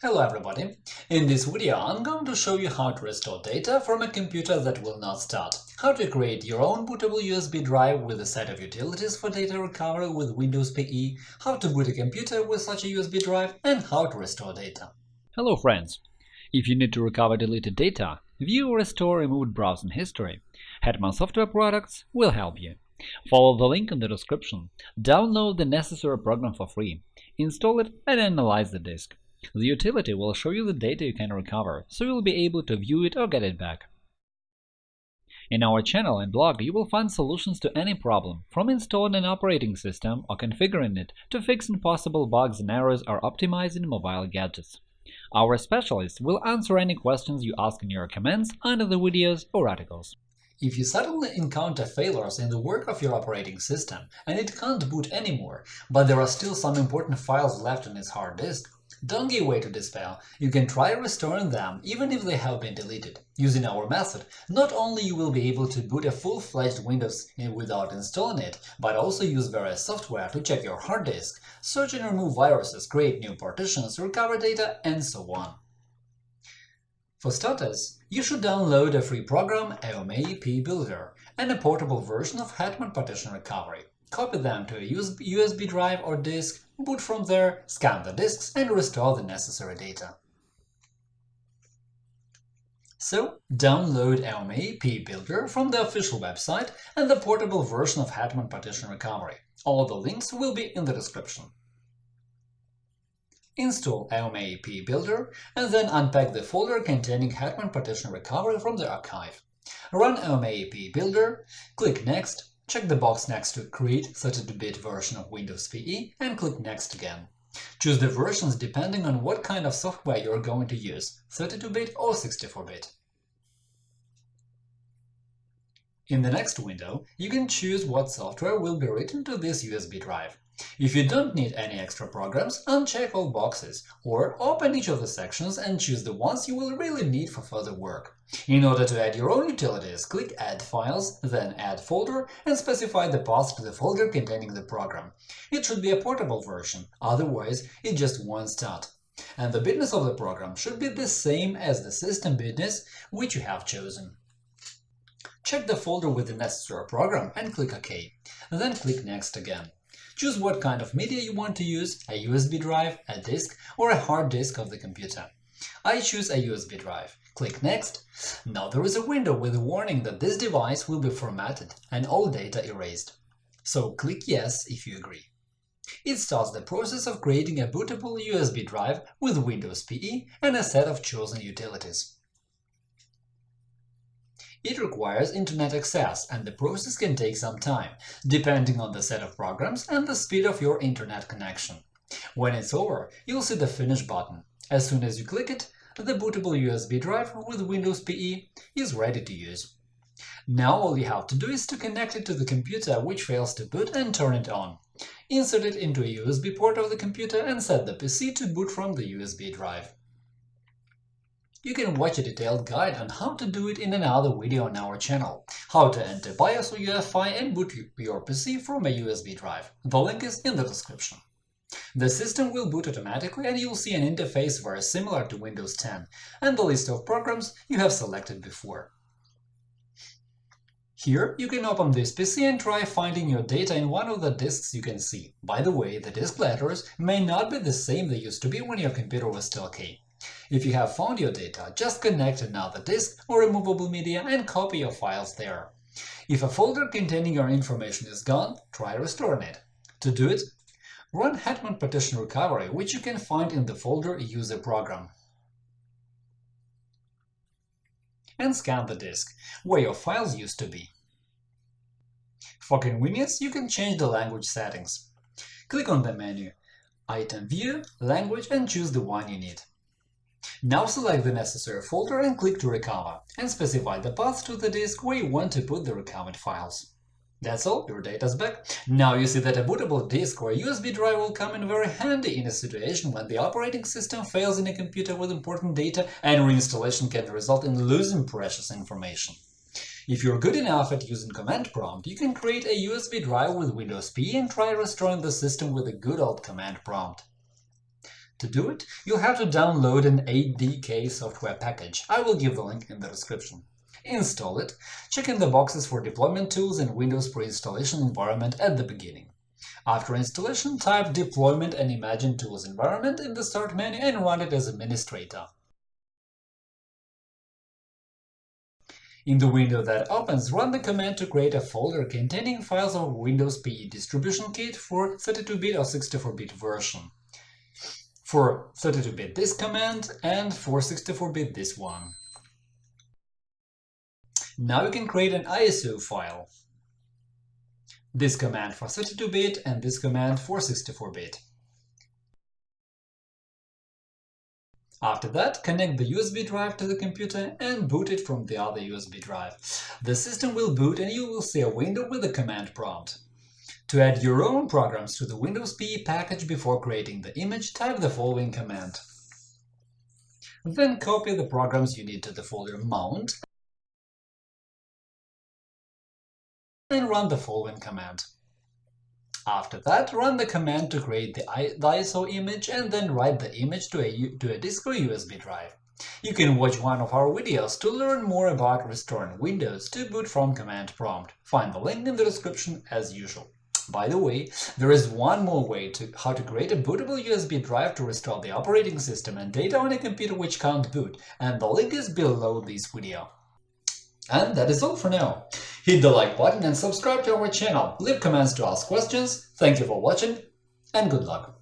Hello everybody! In this video I'm going to show you how to restore data from a computer that will not start, how to create your own bootable USB drive with a set of utilities for data recovery with Windows PE, how to boot a computer with such a USB drive, and how to restore data. Hello friends! If you need to recover deleted data, view or restore removed browsing history, Hetman Software Products will help you. Follow the link in the description, download the necessary program for free, install it and analyze the disk. The utility will show you the data you can recover, so you'll be able to view it or get it back. In our channel and blog you will find solutions to any problem, from installing an operating system or configuring it to fixing possible bugs and errors or optimizing mobile gadgets. Our specialists will answer any questions you ask in your comments under the videos or articles. If you suddenly encounter failures in the work of your operating system and it can't boot anymore, but there are still some important files left on its hard disk, don't give way to despair, you can try restoring them even if they have been deleted. Using our method, not only you will be able to boot a full-fledged Windows without installing it, but also use various software to check your hard disk, search and remove viruses, create new partitions, recover data, and so on. For starters, you should download a free program AOMEI Builder and a portable version of Hetman Partition Recovery. Copy them to a USB drive or disk, boot from there, scan the disks, and restore the necessary data. So, download AOMEI Builder from the official website and the portable version of Hetman Partition Recovery. All the links will be in the description. Install AOMEI Builder and then unpack the folder containing Hetman Partition Recovery from the archive. Run AOMEI Builder, click Next, Check the box next to Create 32-bit version of Windows PE and click Next again. Choose the versions depending on what kind of software you are going to use, 32-bit or 64-bit. In the next window, you can choose what software will be written to this USB drive. If you don't need any extra programs, uncheck all boxes, or open each of the sections and choose the ones you will really need for further work. In order to add your own utilities, click Add Files, then Add Folder, and specify the path to the folder containing the program. It should be a portable version, otherwise it just won't start. And the bitness of the program should be the same as the system bitness which you have chosen. Check the folder with the necessary program and click OK. Then click Next again. Choose what kind of media you want to use – a USB drive, a disk, or a hard disk of the computer. I choose a USB drive. Click Next. Now there is a window with a warning that this device will be formatted and all data erased. So click Yes if you agree. It starts the process of creating a bootable USB drive with Windows PE and a set of chosen utilities. It requires Internet access, and the process can take some time, depending on the set of programs and the speed of your Internet connection. When it's over, you'll see the Finish button. As soon as you click it, the bootable USB drive with Windows PE is ready to use. Now all you have to do is to connect it to the computer which fails to boot and turn it on. Insert it into a USB port of the computer and set the PC to boot from the USB drive. You can watch a detailed guide on how to do it in another video on our channel, how to enter BIOS or UEFI and boot your PC from a USB drive. The link is in the description. The system will boot automatically and you'll see an interface very similar to Windows 10 and the list of programs you have selected before. Here you can open this PC and try finding your data in one of the disks you can see. By the way, the disk letters may not be the same they used to be when your computer was still key. If you have found your data, just connect another disk or removable media and copy your files there. If a folder containing your information is gone, try restoring it. To do it, run Hetman Partition Recovery, which you can find in the folder User Program. And scan the disk, where your files used to be. For convenience, you can change the language settings. Click on the menu Item View, Language and choose the one you need. Now select the necessary folder and click to recover, and specify the path to the disk where you want to put the recovered files. That's all, your data's back. Now you see that a bootable disk or USB drive will come in very handy in a situation when the operating system fails in a computer with important data and reinstallation can result in losing precious information. If you're good enough at using command prompt, you can create a USB drive with Windows PE and try restoring the system with a good old command prompt. To do it, you'll have to download an ADK software package. I will give the link in the description. Install it, check in the boxes for deployment tools and Windows pre-installation environment at the beginning. After installation, type Deployment and Imaging Tools environment in the Start menu and run it as administrator. In the window that opens, run the command to create a folder containing files of Windows PE distribution kit for 32-bit or 64-bit version. For 32-bit this command and for 64-bit this one. Now you can create an ISO file. This command for 32-bit and this command for 64-bit. After that, connect the USB drive to the computer and boot it from the other USB drive. The system will boot and you will see a window with a command prompt. To add your own programs to the Windows PE package before creating the image, type the following command. Then copy the programs you need to the folder Mount and run the following command. After that, run the command to create the, ISO image and then write the image to a, to a disk or USB drive. You can watch one of our videos to learn more about restoring Windows to boot from command prompt. Find the link in the description as usual. By the way, there is one more way to how to create a bootable USB drive to restore the operating system and data on a computer which can't boot, and the link is below this video. And that is all for now. Hit the like button and subscribe to our channel, leave comments to ask questions, thank you for watching, and good luck!